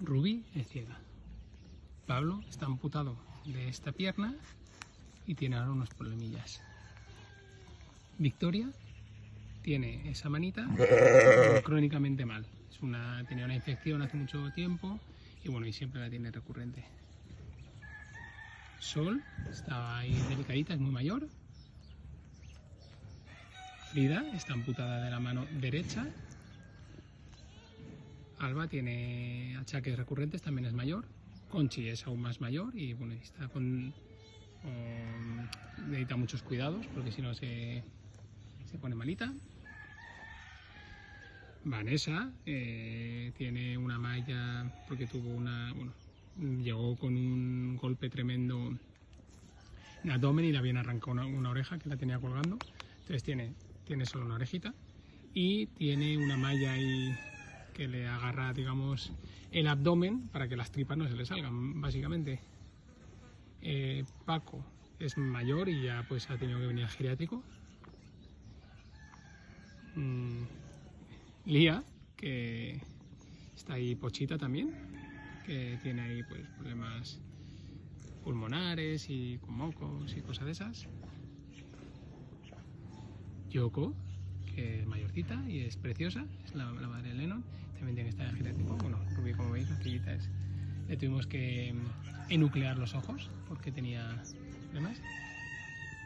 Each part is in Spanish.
Rubí es ciega. Pablo está amputado de esta pierna y tiene ahora unos problemillas. Victoria tiene esa manita crónicamente mal. Es una, tenía una infección hace mucho tiempo y bueno, y siempre la tiene recurrente. Sol está ahí delicadita, es muy mayor. Frida está amputada de la mano derecha. Alba tiene achaques recurrentes, también es mayor. Conchi es aún más mayor y bueno, está con, necesita muchos cuidados porque si no se, se pone malita. Vanessa eh, tiene una malla porque tuvo una, bueno, llegó con un golpe tremendo en abdomen y le habían arrancado una, una oreja que la tenía colgando. Entonces tiene, tiene solo una orejita y tiene una malla ahí que le agarra, digamos, el abdomen para que las tripas no se le salgan, básicamente. Eh, Paco es mayor y ya pues ha tenido que venir al geriátrico. Mm, Lía, que está ahí pochita también, que tiene ahí pues problemas pulmonares y con mocos y cosas de esas. Yoko, que es mayorcita y es preciosa, es la, madre también tiene que estar en geriátrico. Bueno, Ruby, como veis, la chiquita es. Le tuvimos que mm, enuclear los ojos porque tenía problemas.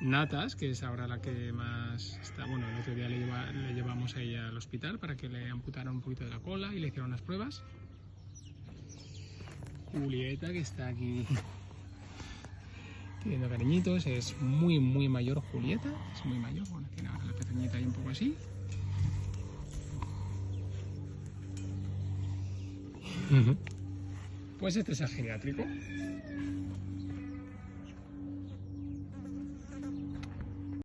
Natas, que es ahora la que más está, bueno, el otro día le, lleva- le llevamos a ella al hospital para que le amputaran un poquito de la cola y le hicieron las pruebas. Julieta, que está aquí pidiendo cariñitos, es muy, muy mayor Julieta, es muy mayor, bueno, tiene ahora la pequeñita ahí un poco así. Pues este es.